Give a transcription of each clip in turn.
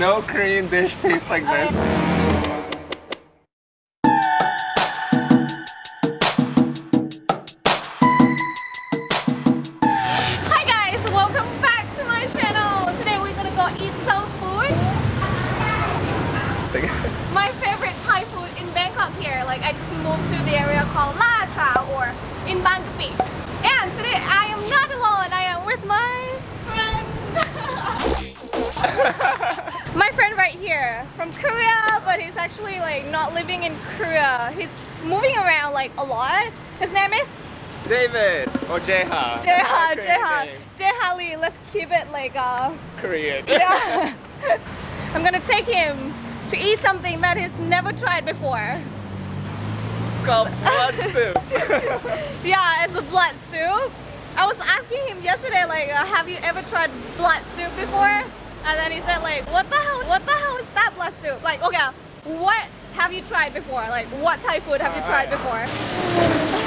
No Korean dish tastes like this. Hi guys, welcome back to my channel. Today we're gonna go eat some food. My favorite Thai food in Bangkok here. Like I just moved to the area called La Cha or in Bangkapi. And today I am not alone. I am with my friend. my friend right here from Korea, but he's actually like not living in Korea. He's moving around like a lot. His name is David or Jeha. Jeha, Jeha. Jeha Lee. Let's keep it like uh Korean. yeah. I'm gonna take him to eat something that he's never tried before. It's called blood soup. Yeah, it's a blood soup. I was asking him yesterday, like, uh, have you ever tried blood soup before? And then he said like, what the hell, what the hell is that blood soup? Like, okay, what have you tried before? Like, what Thai food have All you tried right. before?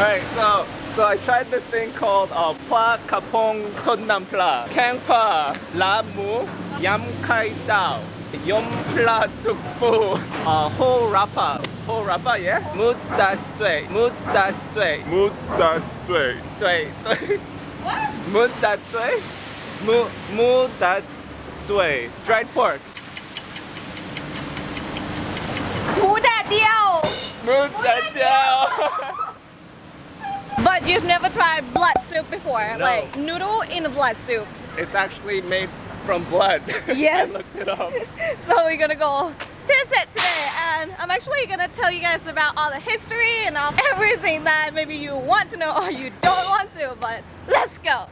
Alright, so so I tried this thing called uh, Pla Kapong Totnam Pla, Kang pha, La Mu Yam Kai Dao, Yom Pla Tuk Pu, uh, Ho Rapa, Ho Rapa, yeah? Mu Da Dui, Mu Da Dui, Mu Da Dui, Dui, Dui. What? Mu Da Dui, Mu, Mu Da Dui way. Dried pork. but you've never tried blood soup before, no. like noodle in a blood soup. It's actually made from blood. Yes. I looked it up. so we're gonna go test it today and I'm actually gonna tell you guys about all the history and all everything that maybe you want to know or you don't want to, but let's go.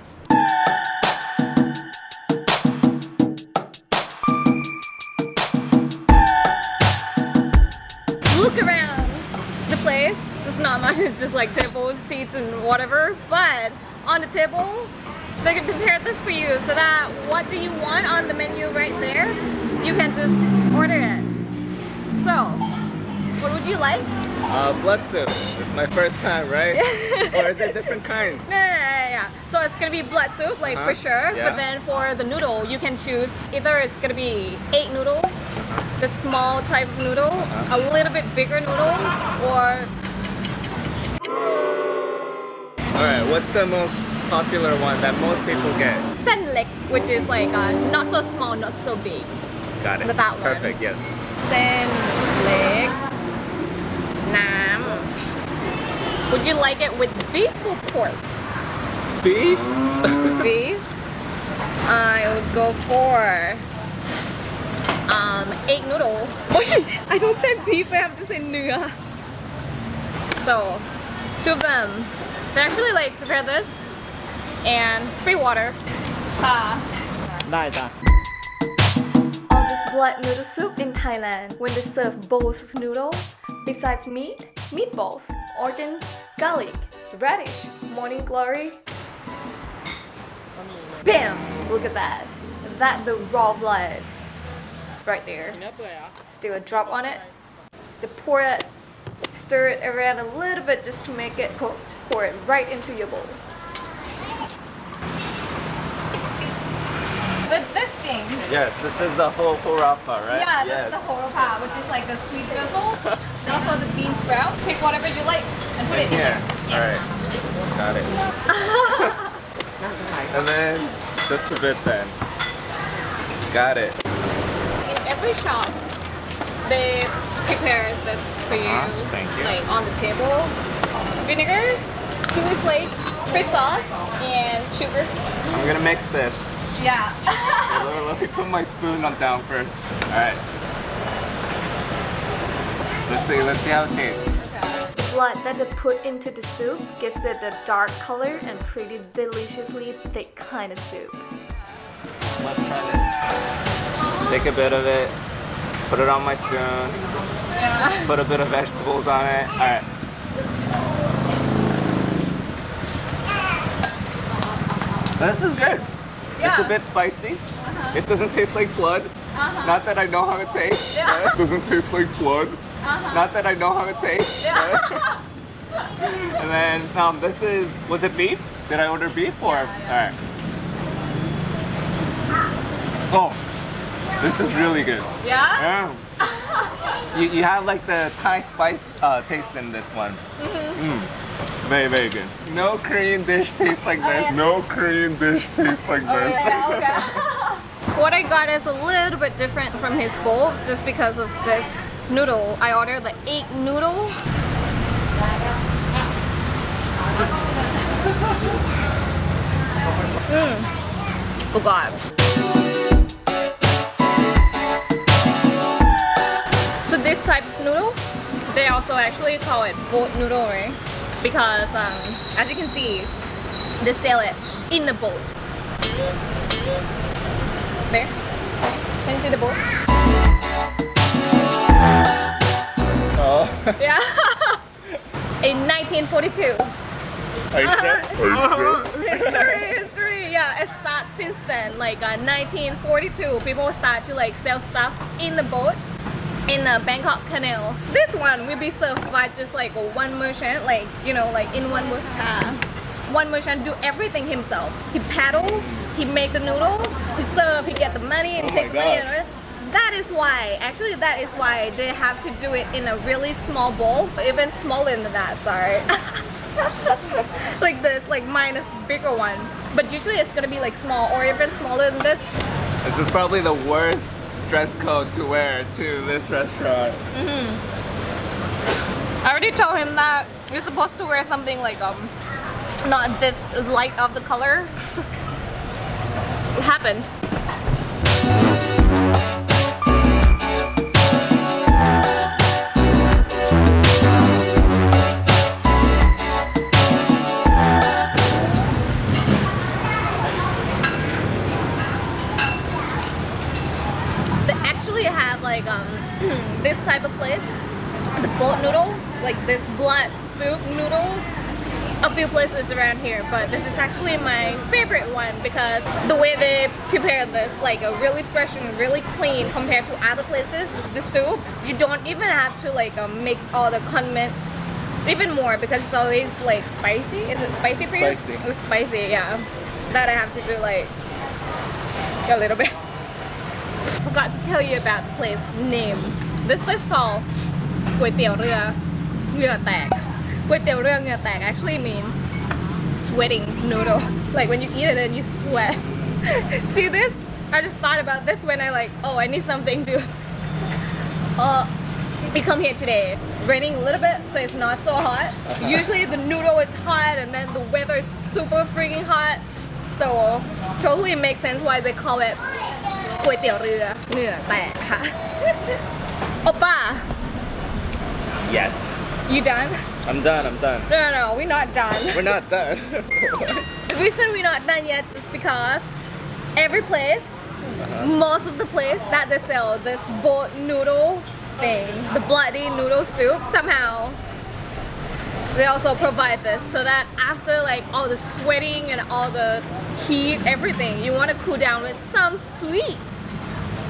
Much, it's just like tables, seats and whatever, but on the table they can prepare this for you so that what do you want on the menu right there you can just order it so what would you like Uh, blood soup. This is my first time, right? or is it different kinds? yeah, so it's gonna be blood soup like for Uh-huh. sure Yeah. but then for the noodle you can choose either it's gonna be egg noodle the small type of noodle Uh-huh. a little bit bigger noodle or Alright, what's the most popular one that most people get? Senlik, which is like uh, not so small, not so big. Got it. That one. Perfect, yes. Senlik. Nam. Would you like it with beef or pork? Beef? beef? I would go for um, egg noodle. I don't say beef, I have to say nua. So, two of them. They actually like prepared this and free water. Ah. this blood noodle soup in Thailand when they serve bowls of noodle besides meat, meatballs, organs, garlic, radish, morning glory. Bam! Look at that. That the raw blood right there. Still do a drop on it. They pour it, stir it around a little bit just to make it cooked. Pour it right into your bowls. With this thing, Yes, this is the whole horapa, right? yeah, yes. that's the horapa, which is like the sweet drizzle, and also the bean sprout. Pick whatever you like and put it in Here. there. Yes. Alright. Got it. and then just a bit then. Got it. in every shop they prepare this for you Uh-huh, thank you. like on the table vinegar chili flakes fish sauce and sugar I'm gonna mix this. Yeah. Let let me put my spoon on down first. Alright. Let's see, let's see how it tastes. blood that they put into the soup gives it a dark color and pretty deliciously thick kind of soup Let's try this. Take a bit of it, put it on my spoon, yeah. put a bit of vegetables on it. Alright. This is good. It's a bit spicy. It doesn't taste like blood. Not that I know how it tastes. It doesn't taste like blood. Not that I know how it tastes. and then um, this is, was it beef? Did I order beef or? Alright. Oh, This is really good. Yeah? Yeah. you, you have like the Thai spice uh, taste in this one. Mm. Very, very good. No Korean dish tastes like this. Oh, no Korean dish tastes like oh, this. Oh, what I got is a little bit different from his bowl just because of this noodle. I ordered the egg noodle. Mmm. Forgot. So this type of noodle, they also actually call it boat noodle, right? Because um, as you can see, they sell it in the boat. There. Can you see the boat? Oh, Yeah. In 1942. are you history, history. Yeah, it starts since then. Like uh, 1942, people start to like sell stuff in the boat in the Bangkok Canal. This one will be served by just like one merchant, like you know, like in one mer- uh, one merchant do everything himself. He paddle, he make the noodle, he serve, he get the money and Oh take the money. And that is why, actually, that is why they have to do it in a really small bowl, even smaller than that. Sorry. like this, like minus bigger one. But usually it's gonna be like small or even smaller than this. This is probably the worst dress code to wear to this restaurant. I already told him that you're supposed to wear something like um not this light of the color. it happens. few places around here, but this is actually my favorite one because the way they prepare this, like a really fresh and really clean compared to other places. The soup, you don't even have to like um, mix all the condiments even more because it's always like spicy. Is it spicy for you? Spicy. It's spicy, yeah. That I have to do like a little bit. Forgot to tell you about the place name. This place called Kuei Tiao Rua, Rua Tag. ยวเรือเหงื่อแตกก๋วยเตี๋ยวเรือเหงื่อแตก actually mean sweating noodle like when you eat it and you sweat see this I just thought about this when I like oh I need something to uh we come here today raining a little bit so it's not so hot usually the noodle is hot and then the weather is super freaking hot so totally makes sense why they call it ก๋วยเตี๋ยวเรือเหงื่อแตกค่ะ Oppa Yes. you done? I'm done, I'm done. No, no, no, we're not done. We're not done. The reason we're not done yet is because every place, uh-huh. most of the place that they sell this boat noodle thing, the bloody noodle soup, somehow they also provide this so that after like all the sweating and all the heat, everything, you want to cool down with some sweet.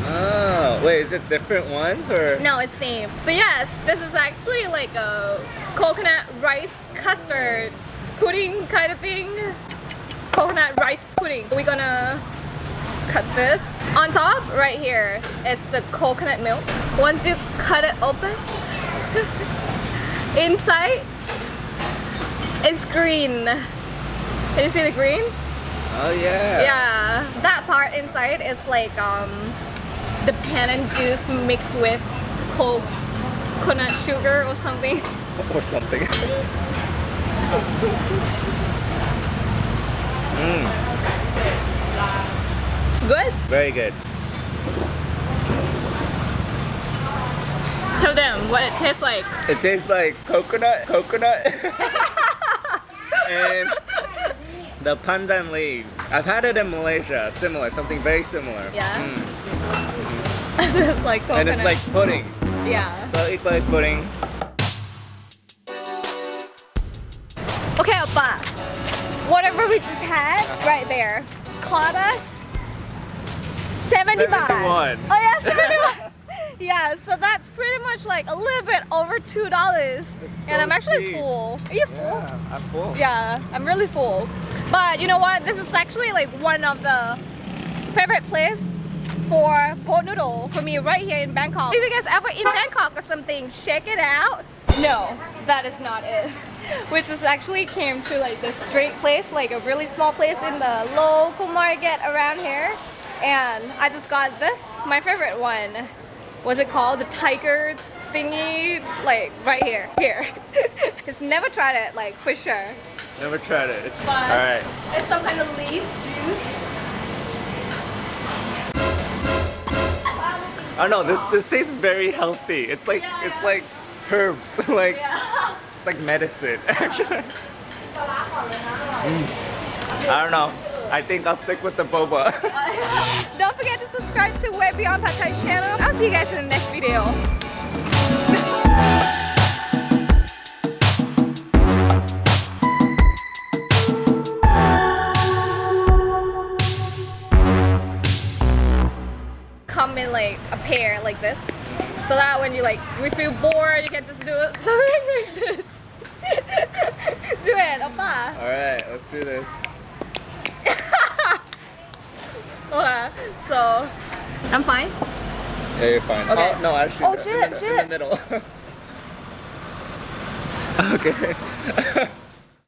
Oh, wait, is it different ones or? No, it's same. So yes, this is actually like a coconut rice custard pudding kind of thing. Coconut rice pudding. We're gonna cut this. On top, right here, is the coconut milk. Once you cut it open, inside it's green. Can you see the green? Oh yeah. Yeah, that part inside is like um, the pandan juice mixed with cold coconut sugar or something. Or something. Good. Very good. Tell them what it tastes like. It tastes like coconut, coconut, and the pandan leaves. I've had it in Malaysia, similar, something very similar. Yeah? Mm. It's like coconut. And it's like pudding. yeah. So it's like pudding. Okay, Oppa. Whatever we just had uh-huh. right there cost us 70 baht. 71. Oh yeah, 71. yeah, so that's pretty much like a little bit over $2. so and I'm actually cheap. full. Are you full? Yeah, I'm full. Yeah, I'm really full. But you know what? This is actually like one of the favorite place for boat noodle for me right here in Bangkok. If you guys ever in Bangkok or something, check it out. No, that is not it. Which is actually came to like this great place, like a really small place in the local market around here. And I just got this, my favorite one. Was it called the tiger thingy? Like right here, here. Just never tried it, like for sure. Never tried it. It's But alright. it's some kind of leaf juice. I don't know. This this tastes very healthy. It's like Yeah. it's like herbs. like Yeah. it's like medicine. Actually. Mm. I don't know. I think I'll stick with the boba. Don't forget to subscribe to Way Beyond Pad Thai channel. I'll see you guys in the next video. Like this. So that when you like we feel bored, you can just do it like this. do it, Oppa. Alright, let's do this. Okay, so I'm fine. Yeah, you're fine. Okay. Oh, no, actually, Oh, shit, in the, shit. In the middle. okay.